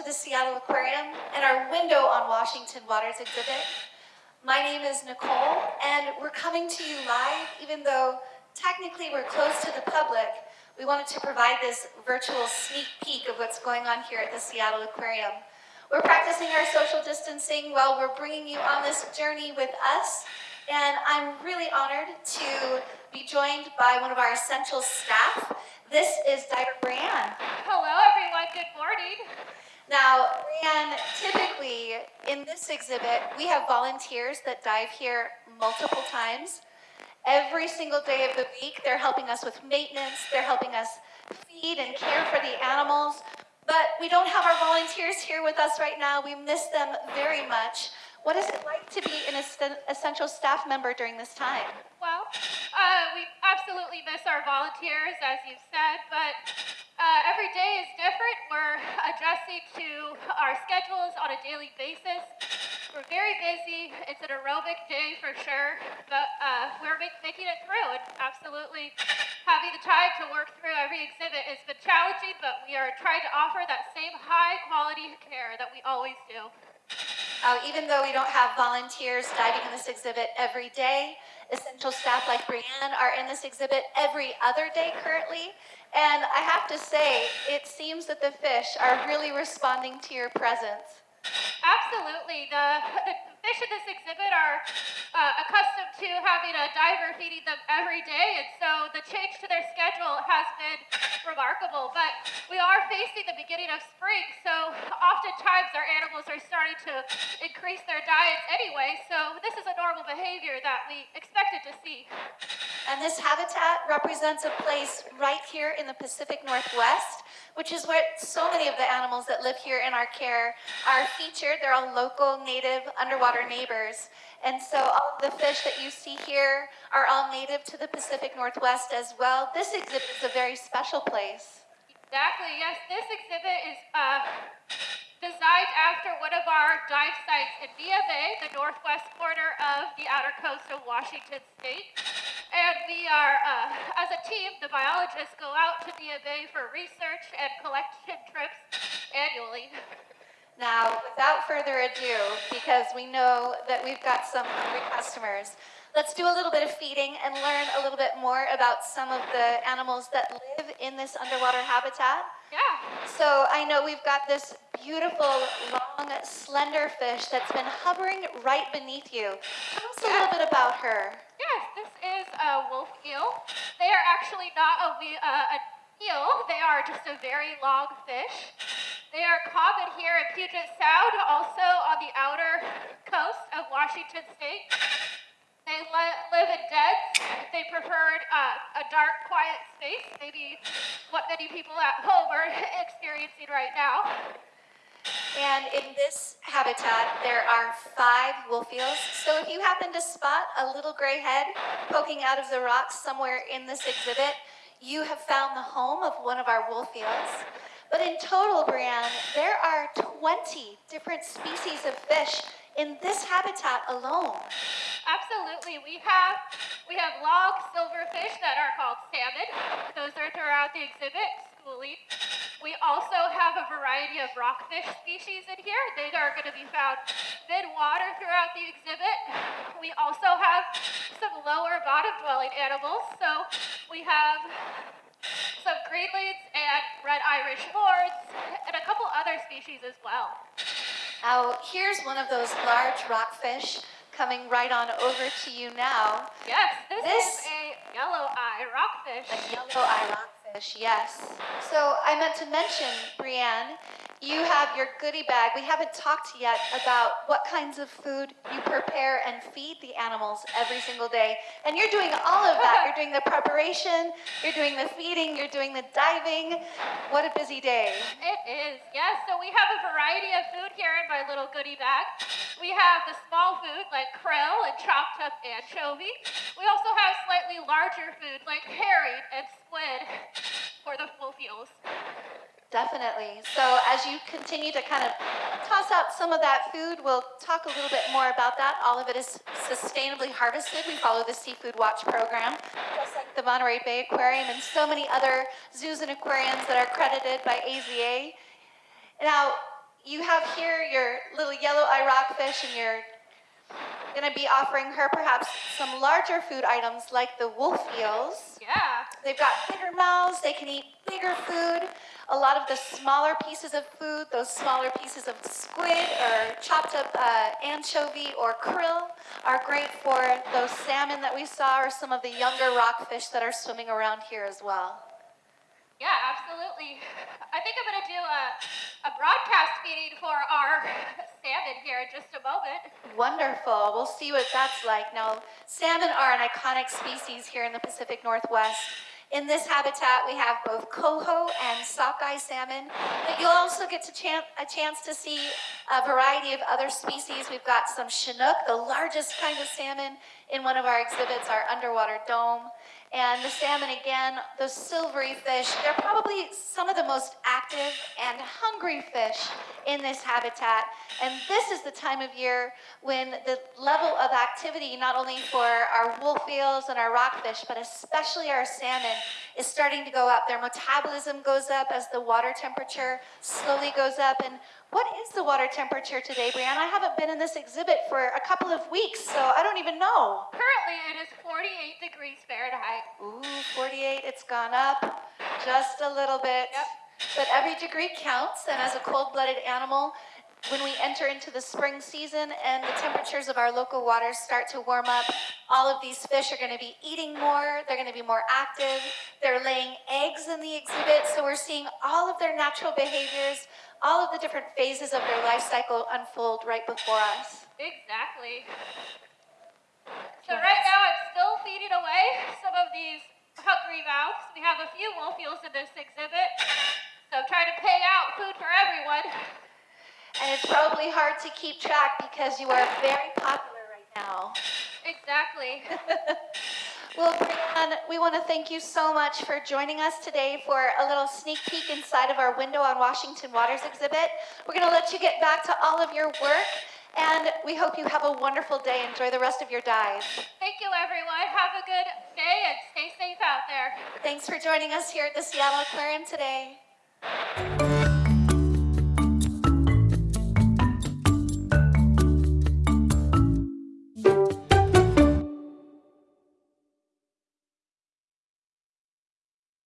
the Seattle Aquarium and our Window on Washington Waters exhibit. My name is Nicole, and we're coming to you live, even though technically we're closed to the public. We wanted to provide this virtual sneak peek of what's going on here at the Seattle Aquarium. We're practicing our social distancing while we're bringing you on this journey with us, and I'm really honored to be joined by one of our essential staff. This is Diver Brianne. Hello, everyone. Good morning. Now, Brianne, typically in this exhibit, we have volunteers that dive here multiple times. Every single day of the week, they're helping us with maintenance, they're helping us feed and care for the animals. But we don't have our volunteers here with us right now. We miss them very much. What is it like to be an essential staff member during this time? Well, uh, we absolutely miss our volunteers, as you've said, but uh, every day is different. We're adjusting to our schedules on a daily basis. We're very busy. It's an aerobic day for sure, but uh, we're making it through. And absolutely having the time to work through every exhibit has been challenging, but we are trying to offer that same high quality care that we always do. Uh, even though we don't have volunteers diving in this exhibit every day, essential staff like Brianne are in this exhibit every other day currently. And I have to say, it seems that the fish are really responding to your presence. Absolutely. The, the fish in this exhibit are uh, accustomed to having a diver feeding them every day, and so the change to their schedule has been remarkable. But we are facing the beginning of spring, so oftentimes our animals are starting to increase their diets anyway, so this is a normal behavior that we expected to see. And this habitat represents a place right here in the Pacific Northwest, which is where so many of the animals that live here in our care are featured. They're all local, native, underwater neighbors. And so all of the fish that you see here are all native to the Pacific Northwest as well. This exhibit is a very special place. Exactly, yes. This exhibit is uh, designed after one of our dive sites in Bay, the northwest corner of the outer coast of Washington State. And we are, uh, as a team, the biologists go out to Bay for research and collection trips annually. Now, without further ado, because we know that we've got some hungry customers, let's do a little bit of feeding and learn a little bit more about some of the animals that live in this underwater habitat. Yeah. So I know we've got this beautiful, long, slender fish that's been hovering right beneath you. Tell us a little bit about her. A wolf eel. They are actually not a, uh, an eel. They are just a very long fish. They are common here in Puget Sound, also on the outer coast of Washington State. They live in dens. They prefer uh, a dark, quiet space, maybe what many people at home are experiencing right now. And in this habitat, there are five wolf eels. So if you happen to spot a little gray head poking out of the rocks somewhere in this exhibit, you have found the home of one of our wolf eels. But in total, Brianne, there are 20 different species of fish in this habitat alone. Absolutely. We have we have long silverfish that are called salmon. Those are throughout the exhibit, schooling. We also have a variety of rockfish species in here. They are going to be found mid-water throughout the exhibit. We also have some lower bottom dwelling animals. So we have some greenlings and red Irish lords, and a couple other species as well. Now, here's one of those large rockfish coming right on over to you now. Yes, this, this is a yellow eye rockfish. A yellow eye rockfish, yes. So I meant to mention, Brianne, you have your goodie bag. We haven't talked yet about what kinds of food you prepare and feed the animals every single day. And you're doing all of that. You're doing the preparation, you're doing the feeding, you're doing the diving. What a busy day. It is, yes. So we have a variety of food here in my little goodie bag. We have the small food like krill and chopped up anchovy. We also have slightly larger food like herring and squid for the wolf eels. Definitely. So as you continue to kind of toss out some of that food, we'll talk a little bit more about that. All of it is sustainably harvested. We follow the Seafood Watch program, just like the Monterey Bay Aquarium and so many other zoos and aquariums that are accredited by AZA. Now, you have here your little yellow eye rockfish, and you're going to be offering her perhaps some larger food items like the wolf eels. Yeah. They've got bigger mouths, they can eat bigger food. A lot of the smaller pieces of food, those smaller pieces of squid or chopped up uh, anchovy or krill, are great for those salmon that we saw or some of the younger rockfish that are swimming around here as well. Yeah, absolutely. I think I'm going to do a, a broadcast feeding for our salmon here in just a moment. Wonderful. We'll see what that's like. Now, salmon are an iconic species here in the Pacific Northwest. In this habitat, we have both coho and sockeye salmon, but you'll also get chan- a chance to see a variety of other species. We've got some Chinook, the largest kind of salmon in one of our exhibits, our underwater dome. And the salmon, again, those silvery fish, they're probably some of the most active and hungry fish in this habitat. And this is the time of year when the level of activity, not only for our wolf eels and our rockfish, but especially our salmon, is starting to go up. Their metabolism goes up as the water temperature slowly goes up. And what is the water temperature today, Brianna? I haven't been in this exhibit for a couple of weeks, so I don't even know. Currently, it is 48 degrees Fahrenheit. Ooh, 48, it's gone up just a little bit. Yep. But every degree counts, and as a cold blooded animal, when we enter into the spring season and the temperatures of our local waters start to warm up, all of these fish are going to be eating more, they're going to be more active, they're laying eggs in the exhibit, so we're seeing all of their natural behaviors, all of the different phases of their life cycle unfold right before us. Exactly. So right now, I'm still feeding away some of these hungry mouths. We have a few wolf eels in this exhibit, so I'm trying to pay out food for everyone. And it's probably hard to keep track because you are very popular right now. Exactly. Well, Brianne, we want to thank you so much for joining us today for a little sneak peek inside of our window on Washington Waters exhibit. We're going to let you get back to all of your work, and we hope you have a wonderful day. Enjoy the rest of your dive. Thank you, everyone. Have a good day and stay safe out there. Thanks for joining us here at the Seattle Aquarium today.